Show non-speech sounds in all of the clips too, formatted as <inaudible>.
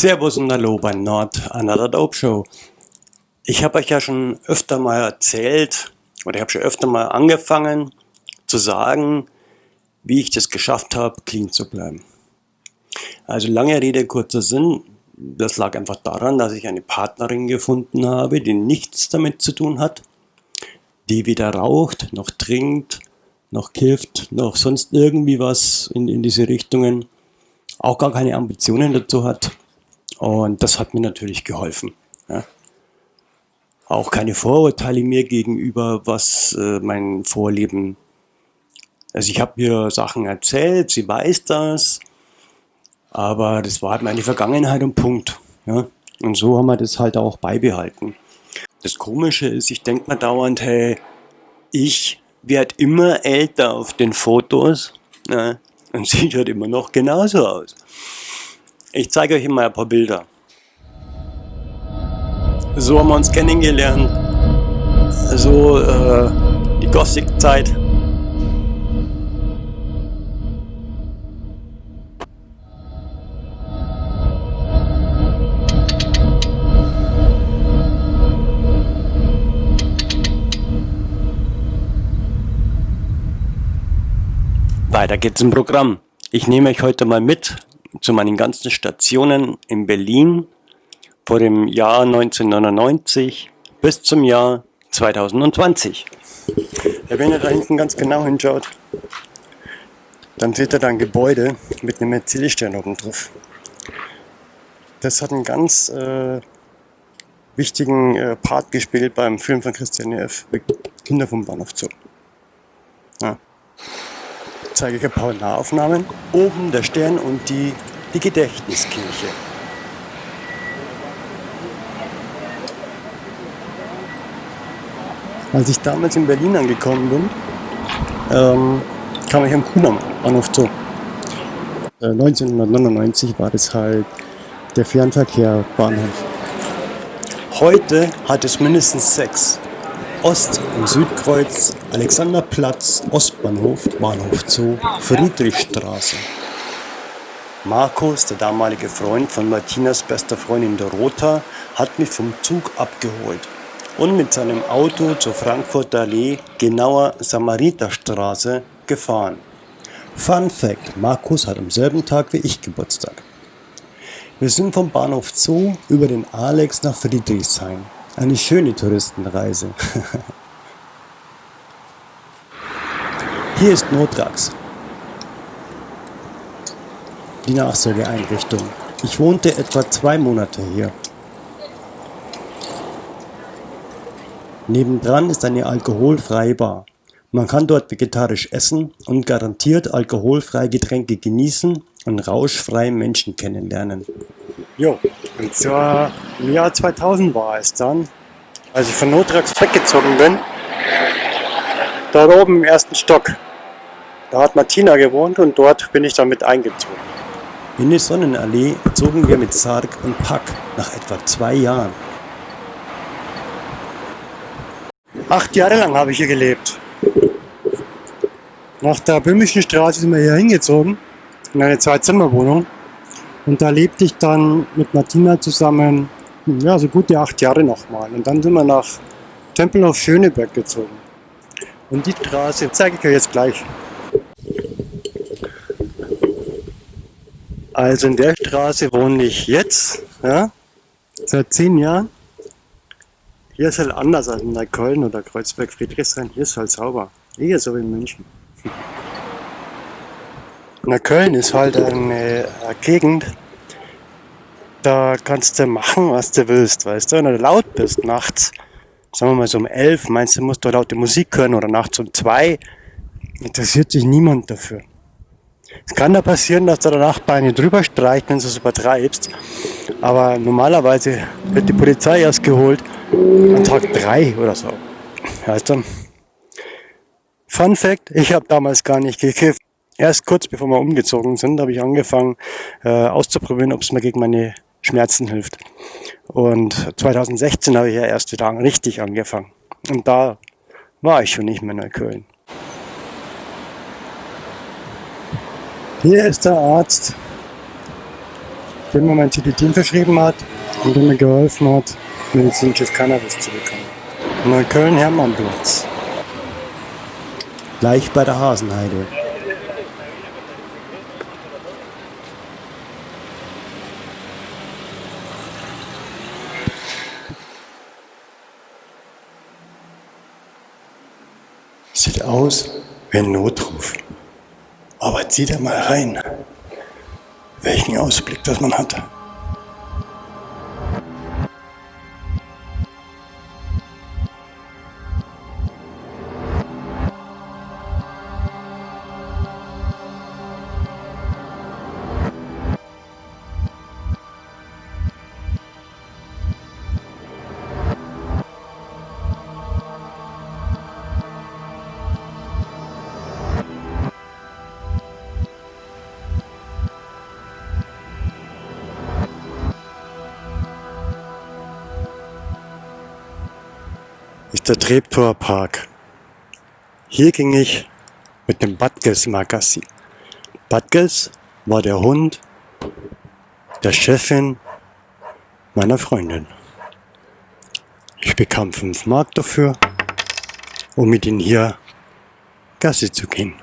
Servus und Hallo bei Not Another Dope Show. Ich habe euch ja schon öfter mal erzählt, oder ich habe schon öfter mal angefangen zu sagen, wie ich das geschafft habe, clean zu bleiben. Also lange Rede, kurzer Sinn. Das lag einfach daran, dass ich eine Partnerin gefunden habe, die nichts damit zu tun hat, die weder raucht, noch trinkt, noch kifft, noch sonst irgendwie was in, in diese Richtungen, auch gar keine Ambitionen dazu hat und das hat mir natürlich geholfen. Ja. Auch keine Vorurteile mir gegenüber, was äh, mein Vorleben. Also ich habe ihr Sachen erzählt, sie weiß das, aber das war halt meine Vergangenheit und Punkt. Ja. Und so haben wir das halt auch beibehalten. Das Komische ist, ich denke mir dauernd, hey, ich werde immer älter auf den Fotos ja, und <laughs> sieht halt immer noch genauso aus. Ich zeige euch mal ein paar Bilder. So haben wir uns kennengelernt. So äh, die Gothic-Zeit. Weiter geht's im Programm. Ich nehme euch heute mal mit zu meinen ganzen Stationen in Berlin vor dem Jahr 1999 bis zum Jahr 2020. Wenn ihr da hinten ganz genau hinschaut, dann seht ihr da ein Gebäude mit einem Mercedes-Stern oben drauf. Das hat einen ganz äh, wichtigen äh, Part gespielt beim Film von Christian F. Kinder vom Bahnhof Zoo. Ja zeige ich ein paar Nahaufnahmen. Oben der Stern und die, die Gedächtniskirche. Als ich damals in Berlin angekommen bin, ähm, kam ich am Kudamm Bahnhof zu. Äh, 1999 war das halt der Fernverkehr Bahnhof. Heute hat es mindestens sechs. Ost- und Südkreuz, Alexanderplatz, Ostbahnhof, Bahnhof Zoo, Friedrichstraße. Markus, der damalige Freund von Martinas bester Freundin Dorota, hat mich vom Zug abgeholt und mit seinem Auto zur Frankfurter Allee, genauer Samariterstraße, gefahren. Fun Fact, Markus hat am selben Tag wie ich Geburtstag. Wir sind vom Bahnhof Zoo über den Alex nach Friedrichshain. Eine schöne Touristenreise. <laughs> Hier ist Notrax. Die Nachsorgeeinrichtung. Ich wohnte etwa zwei Monate hier. Nebendran ist eine alkoholfreie Bar. Man kann dort vegetarisch essen und garantiert alkoholfreie Getränke genießen und rauschfreie Menschen kennenlernen. Jo, und zwar im Jahr 2000 war es dann, als ich von Notrax weggezogen bin, dort oben im ersten Stock. Da hat Martina gewohnt und dort bin ich dann mit eingezogen. In die Sonnenallee zogen wir mit Sarg und Pack nach etwa zwei Jahren. Acht Jahre lang habe ich hier gelebt. Nach der Böhmischen Straße sind wir hier hingezogen, in eine Zwei-Zimmer-Wohnung. Und da lebte ich dann mit Martina zusammen, ja, so gute acht Jahre nochmal. Und dann sind wir nach Tempelhof Schöneberg gezogen. Und die Straße zeige ich euch jetzt gleich. Also in der Straße wohne ich jetzt, ja, seit zehn Jahren. Hier ist halt anders als in Neukölln oder Kreuzberg, Friedrichshain. Hier ist halt sauber. Hier so wie in München. Neukölln ist halt eine Gegend, da kannst du machen, was du willst, weißt du? Wenn du laut bist nachts, sagen wir mal so um elf, meinst du, musst du laute Musik hören oder nachts um zwei, interessiert sich niemand dafür. Es kann da passieren, dass der Nachbar eine drüber streicht, wenn du es übertreibst. Aber normalerweise wird die Polizei erst geholt an Tag 3 oder so. Weißt du? Fun Fact, ich habe damals gar nicht gekifft. Erst kurz bevor wir umgezogen sind, habe ich angefangen äh, auszuprobieren, ob es mir gegen meine Schmerzen hilft. Und 2016 habe ich ja erst wieder richtig angefangen. Und da war ich schon nicht mehr in Neukölln. Hier ist der Arzt. der mir mein Tilitin verschrieben hat und der mir geholfen hat, medizinisches Cannabis zu bekommen. Neukölln-Hermannplatz. Gleich bei der Hasenheide. Sieht aus wie ein Notruf. Zieh da mal rein, welchen Ausblick das man hat. Der Treptower Park. Hier ging ich mit dem Badgels mal Gassi. Badgels war der Hund der Chefin meiner Freundin. Ich bekam 5 Mark dafür, um mit ihm hier Gassi zu gehen.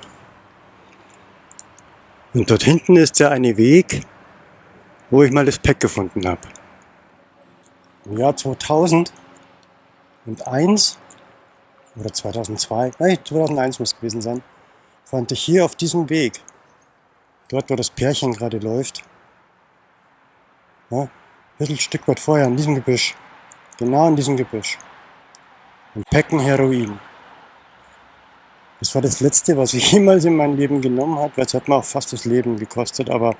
Und dort hinten ist der eine Weg, wo ich mal das Pack gefunden habe. Im Jahr 2000 2001 oder 2002, nein 2001 muss es gewesen sein, fand ich hier auf diesem Weg, dort wo das Pärchen gerade läuft, ja, ein bisschen Stück weit vorher, in diesem Gebüsch, genau in diesem Gebüsch, ein Päcken Heroin. Das war das letzte, was ich <laughs> jemals in meinem Leben genommen habe, weil es hat mir auch fast das Leben gekostet, aber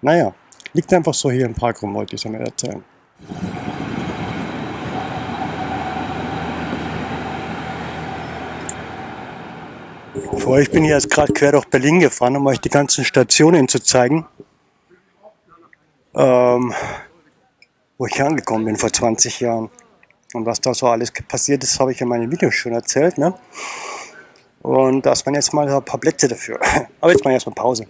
naja, liegt einfach so hier im Park rum, wollte ich es mir erzählen. Vor. Ich bin jetzt gerade quer durch Berlin gefahren, um euch die ganzen Stationen zu zeigen. Ähm, wo ich angekommen bin vor 20 Jahren. Und was da so alles passiert ist, habe ich in meinen Videos schon erzählt. Ne? Und das waren jetzt mal ein paar Plätze dafür. <laughs> Aber jetzt mal erstmal Pause.